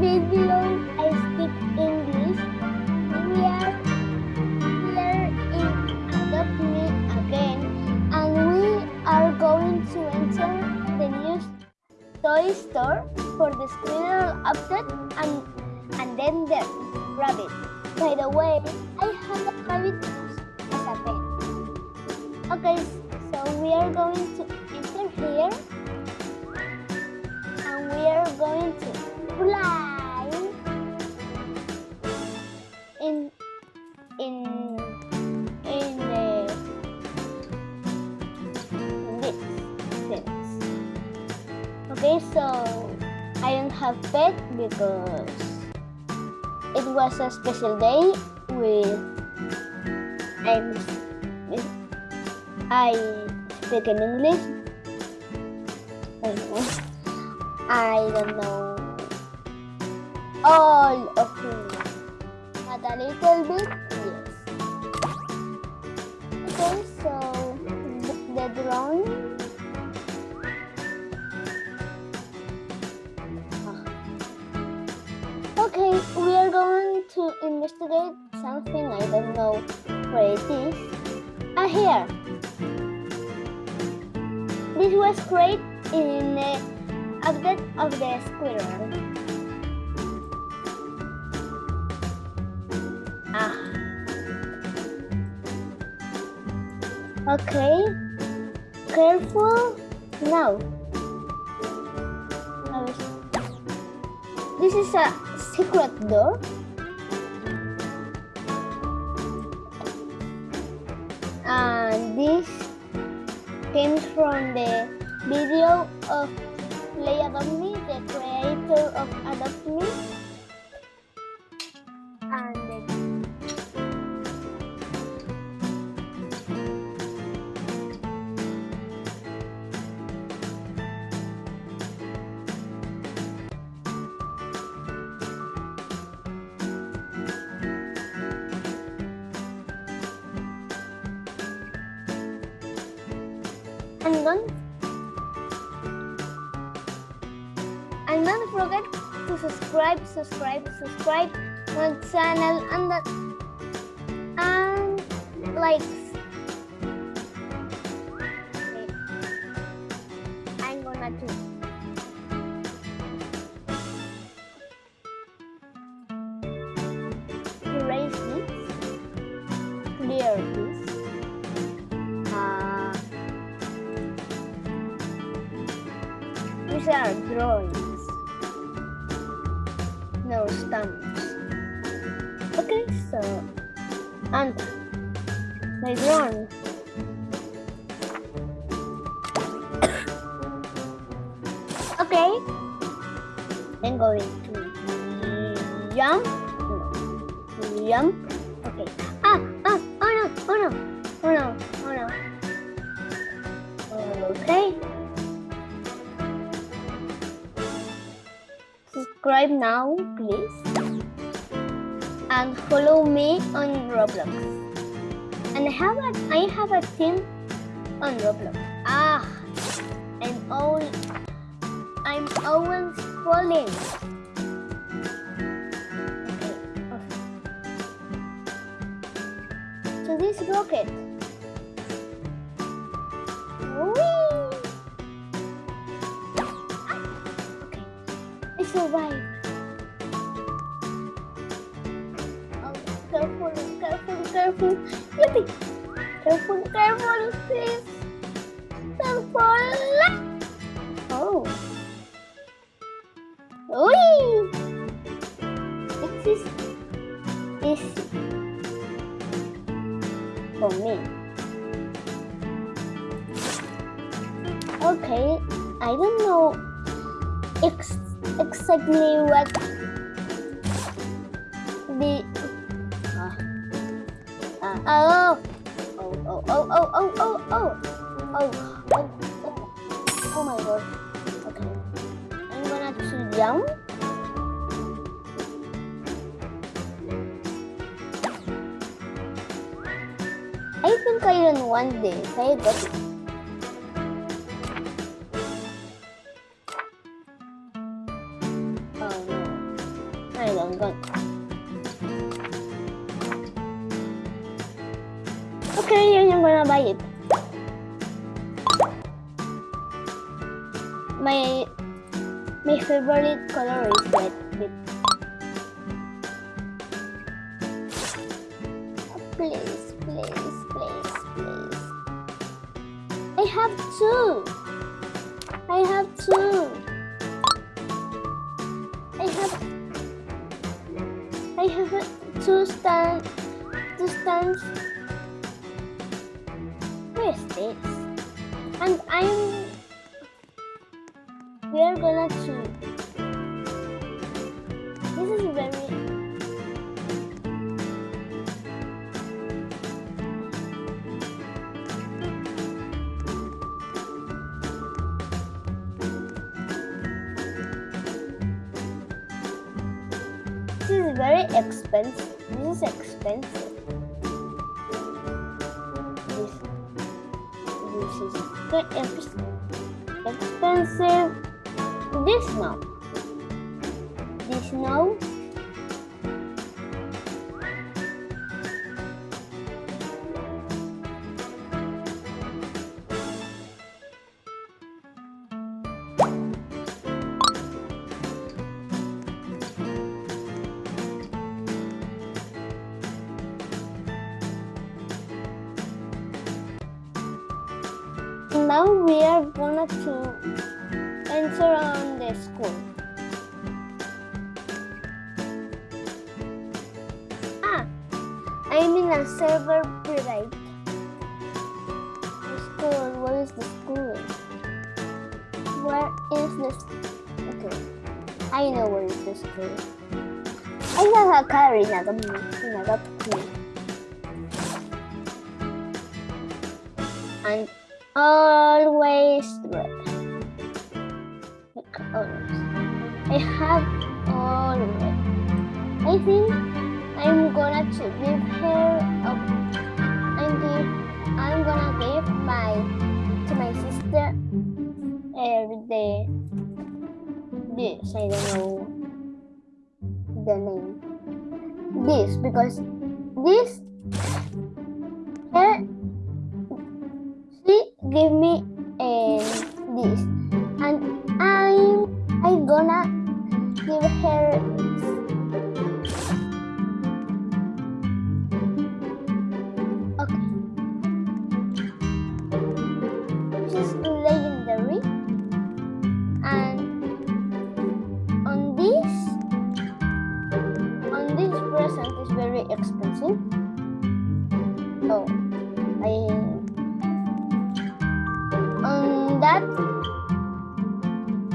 video I speak English. We are here in Adopt Me again and we are going to enter the new toy store for the squirrel update and and then the rabbit. By the way, I have a rabbit as a pet. Okay, so we are going to enter here and we are going to in in in the this sense. Okay, so I don't have pet because it was a special day with I'm I speak in English. I know. I don't know all of English. But a little bit, yes. Okay, so th- the drawing. Okay, we are going to investigate something I don't know where it is. Ah, here. This was great in the update of the squirrel. Okay. Careful. Now. Now This is a secret door. And this came from the video of Play Adopt Me, the creator of Adopt Me. And don't and don't forget to subscribe subscribe subscribe my channel and that and likes are drawings. No stamps. Okay, so and my drawing. okay. I'm going to jump. Jump. Okay. Ah, ah, oh no, oh no, oh no, oh no. Okay. Subscribe now, please. And follow me on Roblox. And I have a I have a team on Roblox. Ah, I'm all I'm always falling. Okay, okay. So this rocket. I survived. Oh, careful, careful, careful. Yippee! Careful, careful, please. Careful. Oh. Whee! This is easy for me. Okay, I don't know ex exactly what the uh, uh, oh oh oh oh oh oh oh oh oh oh oh oh my god okay I'm gonna to jump I think I don't want this I got it 看人更快。Oke, okay, yang pernah bayar. My my favorite color is red. Please, please, please, please. I have two. Two. Where is this? And I'm we are gonna choose. This is very This is very expensive. This is expensive. This is expensive. This now. This no. Now we are gonna to enter on the school. Ah, I'm in a server private. School, where is the school? Where is this? Okay, I know where is the school. I have a car in a in a and always red. I have all red. I think I'm gonna to give her a I'm give I'm gonna give my to my sister every day this I don't know the name this because this on that?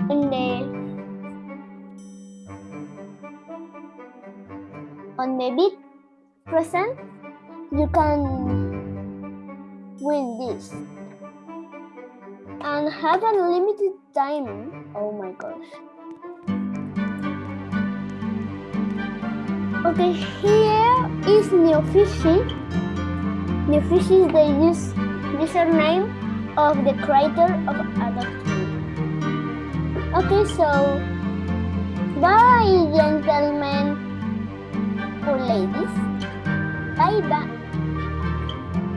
In the on the big present you can win this. And have unlimited limited time. Oh my gosh. Okay here is new fishy NewFissy is the use username of the creator of Adopt Okay, so bye, gentlemen or ladies. Bye bye.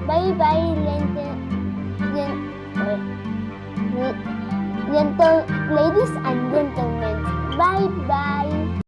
Bye bye, gentle, gentle ladies and gentlemen. Bye bye.